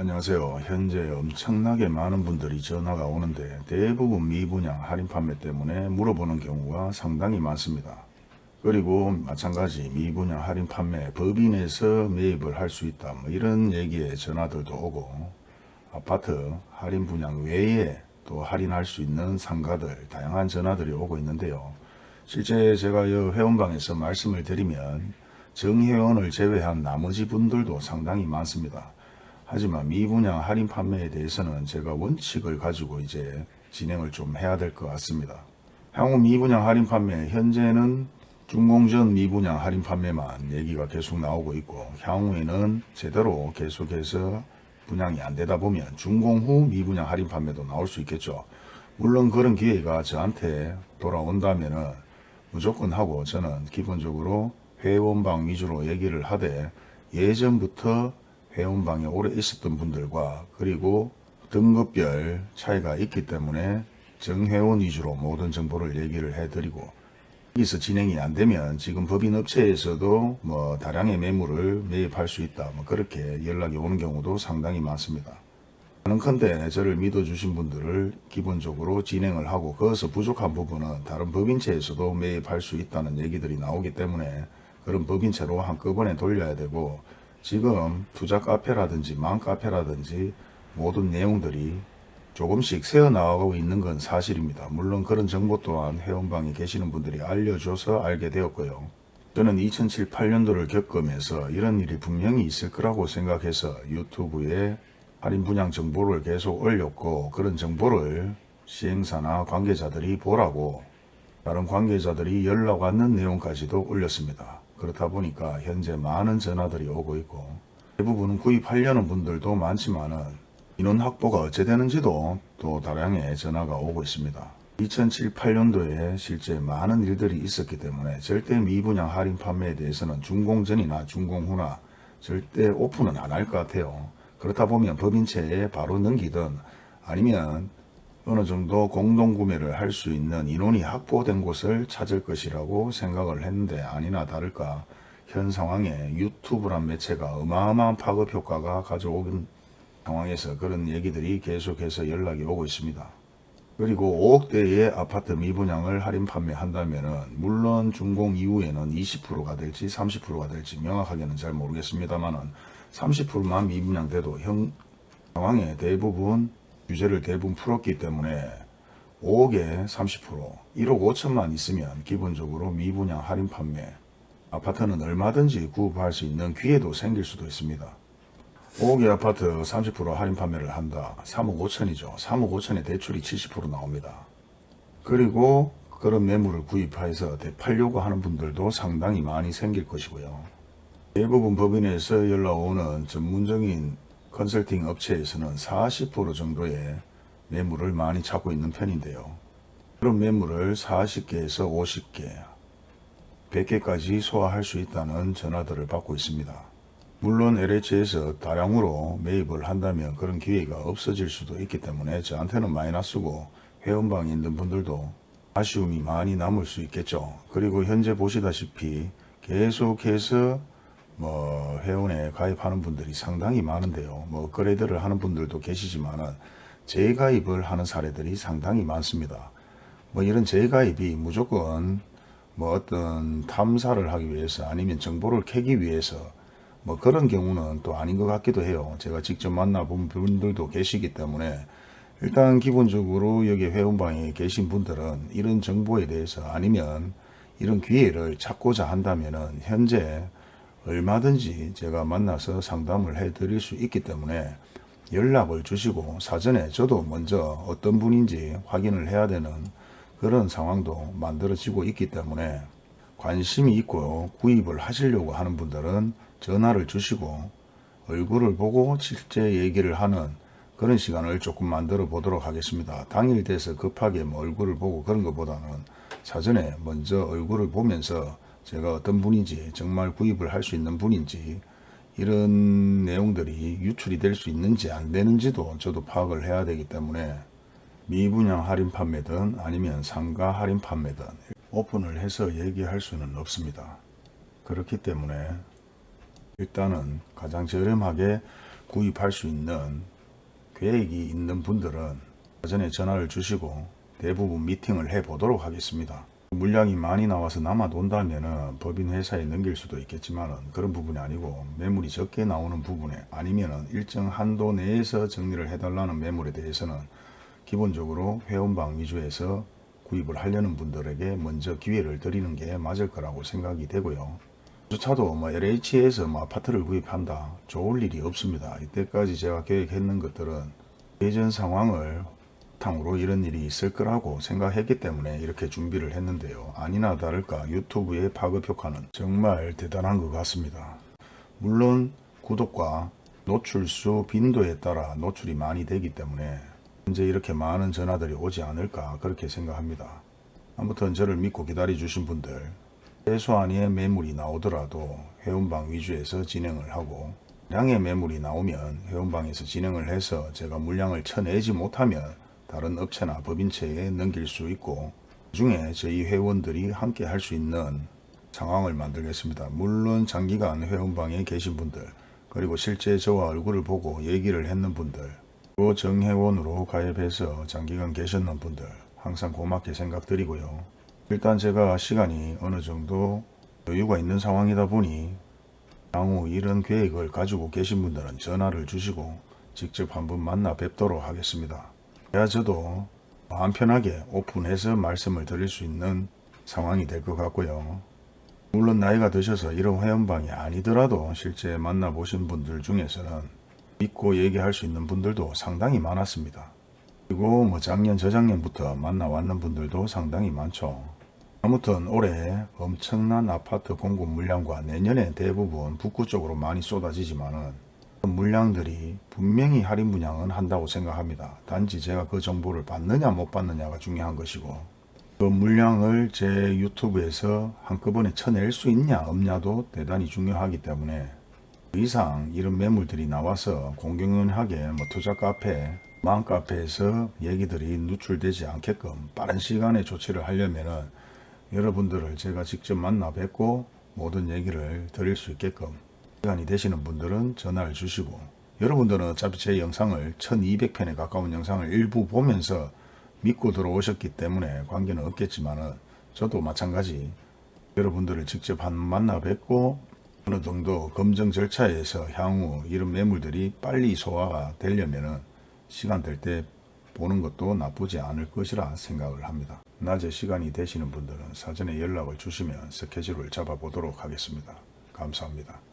안녕하세요. 현재 엄청나게 많은 분들이 전화가 오는데 대부분 미분양 할인 판매 때문에 물어보는 경우가 상당히 많습니다. 그리고 마찬가지 미분양 할인 판매 법인에서 매입을 할 수 있다 뭐 이런 얘기에 전화들도 오고 아파트 할인 분양 외에 또 할인할 수 있는 상가들 다양한 전화들이 오고 있는데요. 실제 제가 이 회원방에서 말씀을 드리면 정회원을 제외한 나머지 분들도 상당히 많습니다. 하지만 미분양 할인 판매에 대해서는 제가 원칙을 가지고 이제 진행을 좀 해야 될 것 같습니다. 향후 미분양 할인 판매 현재는 준공전 미분양 할인 판매만 얘기가 계속 나오고 있고 향후에는 제대로 계속해서 분양이 안 되다 보면 준공 후 미분양 할인 판매도 나올 수 있겠죠. 물론 그런 기회가 저한테 돌아온다면 은 무조건 하고 저는 기본적으로 회원방 위주로 얘기를 하되 예전부터 회원방에 오래 있었던 분들과 그리고 등급별 차이가 있기 때문에 정회원 위주로 모든 정보를 얘기를 해드리고 여기서 진행이 안 되면 지금 법인업체에서도 뭐 다량의 매물을 매입할 수 있다 뭐 그렇게 연락이 오는 경우도 상당히 많습니다. 하는컨대 저를 믿어주신 분들을 기본적으로 진행을 하고 거기서 부족한 부분은 다른 법인체에서도 매입할 수 있다는 얘기들이 나오기 때문에 그런 법인체로 한꺼번에 돌려야 되고 지금 투자 카페라든지 망 카페라든지 모든 내용들이 조금씩 새어나가고 있는 건 사실입니다. 물론 그런 정보 또한 회원방에 계시는 분들이 알려줘서 알게 되었고요. 저는 2007, 8년도를 겪으면서 이런 일이 분명히 있을 거라고 생각해서 유튜브에 할인 분양 정보를 계속 올렸고 그런 정보를 시행사나 관계자들이 보라고 다른 관계자들이 연락 왔는 내용까지도 올렸습니다. 그렇다 보니까 현재 많은 전화들이 오고 있고 대부분은 구입하려는 분들도 많지만 은 인원 확보가 어찌 되는지도 또 다량의 전화가 오고 있습니다. 2007, 8년도에 실제 많은 일들이 있었기 때문에 절대 미분양 할인 판매에 대해서는 준공전이나 준공후나 절대 오픈은 안 할 것 같아요. 그렇다 보면 법인체에 바로 넘기든 아니면 어느 정도 공동구매를 할 수 있는 인원이 확보된 곳을 찾을 것이라고 생각을 했는데 아니나 다를까 현 상황에 유튜브란 매체가 어마어마한 파급 효과가 가져오는 상황에서 그런 얘기들이 계속해서 연락이 오고 있습니다. 그리고 5억대의 아파트 미분양을 할인 판매한다면 물론 준공 이후에는 20%가 될지 30%가 될지 명확하게는 잘 모르겠습니다만 30%만 미분양돼도 형 상황에 대부분 규제를 대부분 풀었기 때문에 5억에 30% 1억 5천만 있으면 기본적으로 미분양 할인 판매 아파트는 얼마든지 구입할 수 있는 기회도 생길 수도 있습니다. 5억의 아파트 30% 할인 판매를 한다. 3억 5천이죠. 3억 5천에 대출이 70% 나옵니다. 그리고 그런 매물을 구입해서 되팔려고 하는 분들도 상당히 많이 생길 것이고요. 대부분 법인에서 연락 오는 전문적인 컨설팅 업체에서는 40% 정도의 매물을 많이 찾고 있는 편인데요. 그런 매물을 40개에서 50개, 100개까지 소화할 수 있다는 전화들을 받고 있습니다. 물론 LH에서 다량으로 매입을 한다면 그런 기회가 없어질 수도 있기 때문에 저한테는 마이너스고 회원방에 있는 분들도 아쉬움이 많이 남을 수 있겠죠. 그리고 현재 보시다시피 계속해서 뭐 회원에 가입하는 분들이 상당히 많은데요. 뭐 업그레이드를 하는 분들도 계시지만은 재가입을 하는 사례들이 상당히 많습니다. 뭐 이런 재가입이 무조건 뭐 어떤 탐사를 하기 위해서 아니면 정보를 캐기 위해서 뭐 그런 경우는 또 아닌 것 같기도 해요. 제가 직접 만나본 분들도 계시기 때문에 일단 기본적으로 여기 회원방에 계신 분들은 이런 정보에 대해서 아니면 이런 기회를 찾고자 한다면은 현재 얼마든지 제가 만나서 상담을 해 드릴 수 있기 때문에 연락을 주시고 사전에 저도 먼저 어떤 분인지 확인을 해야 되는 그런 상황도 만들어지고 있기 때문에 관심이 있고 구입을 하시려고 하는 분들은 전화를 주시고 얼굴을 보고 실제 얘기를 하는 그런 시간을 조금 만들어 보도록 하겠습니다. 당일 돼서 급하게 뭐 얼굴을 보고 그런 것보다는 사전에 먼저 얼굴을 보면서 제가 어떤 분인지 정말 구입을 할 수 있는 분인지 이런 내용들이 유출이 될 수 있는지 안 되는지도 저도 파악을 해야 되기 때문에 미분양 할인 판매든 아니면 상가 할인 판매든 오픈을 해서 얘기할 수는 없습니다. 그렇기 때문에 일단은 가장 저렴하게 구입할 수 있는 계획이 있는 분들은 사전에 전화를 주시고 대부분 미팅을 해 보도록 하겠습니다. 물량이 많이 나와서 남아돈다면 법인 회사에 넘길 수도 있겠지만 그런 부분이 아니고 매물이 적게 나오는 부분에 아니면 일정 한도 내에서 정리를 해달라는 매물에 대해서는 기본적으로 회원방 위주에서 구입을 하려는 분들에게 먼저 기회를 드리는 게 맞을 거라고 생각이 되고요. 주차도 뭐 LH에서 뭐 아파트를 구입한다. 좋을 일이 없습니다. 이때까지 제가 계획했는 것들은 예전 상황을 바탕으로 이런 일이 있을 거라고 생각했기 때문에 이렇게 준비를 했는데요. 아니나 다를까 유튜브의 파급 효과는 정말 대단한 것 같습니다. 물론 구독과 노출수 빈도에 따라 노출이 많이 되기 때문에 현재 이렇게 많은 전화들이 오지 않을까 그렇게 생각합니다. 아무튼 저를 믿고 기다려 주신 분들 최소한의 매물이 나오더라도 회원방 위주에서 진행을 하고 양의 매물이 나오면 회원방에서 진행을 해서 제가 물량을 쳐내지 못하면 다른 업체나 법인체에 넘길 수 있고 그중에 저희 회원들이 함께 할 수 있는 상황을 만들겠습니다. 물론 장기간 회원방에 계신 분들 그리고 실제 저와 얼굴을 보고 얘기를 했는 분들 또 정회원으로 가입해서 장기간 계셨는 분들 항상 고맙게 생각드리고요. 일단 제가 시간이 어느 정도 여유가 있는 상황이다 보니 향후 이런 계획을 가지고 계신 분들은 전화를 주시고 직접 한번 만나 뵙도록 하겠습니다. 그래야 저도 마음 편하게 오픈해서 말씀을 드릴 수 있는 상황이 될 것 같고요. 물론 나이가 드셔서 이런 회원방이 아니더라도 실제 만나보신 분들 중에서는 믿고 얘기할 수 있는 분들도 상당히 많았습니다. 그리고 뭐 작년 저작년부터 만나왔는 분들도 상당히 많죠. 아무튼 올해 엄청난 아파트 공급 물량과 내년에 대부분 북구 쪽으로 많이 쏟아지지만은 물량들이 분명히 할인 분양은 한다고 생각합니다. 단지 제가 그 정보를 받느냐 못 받느냐가 중요한 것이고 그 물량을 제 유튜브에서 한꺼번에 쳐낼 수 있냐 없냐도 대단히 중요하기 때문에 그 이상 이런 매물들이 나와서 공공연하게 뭐 투자 카페, 망 카페에서 얘기들이 누출되지 않게끔 빠른 시간에 조치를 하려면은 여러분들을 제가 직접 만나 뵙고 모든 얘기를 드릴 수 있게끔 시간이 되시는 분들은 전화를 주시고 여러분들은 어차피 제 영상을 1200편에 가까운 영상을 일부 보면서 믿고 들어오셨기 때문에 관계는 없겠지만 저도 마찬가지 여러분들을 직접 한 만나 뵙고 어느 정도 검증 절차에서 향후 이런 매물들이 빨리 소화가 되려면 시간 될 때 보는 것도 나쁘지 않을 것이라 생각을 합니다. 낮에 시간이 되시는 분들은 사전에 연락을 주시면 스케줄을 잡아보도록 하겠습니다. 감사합니다.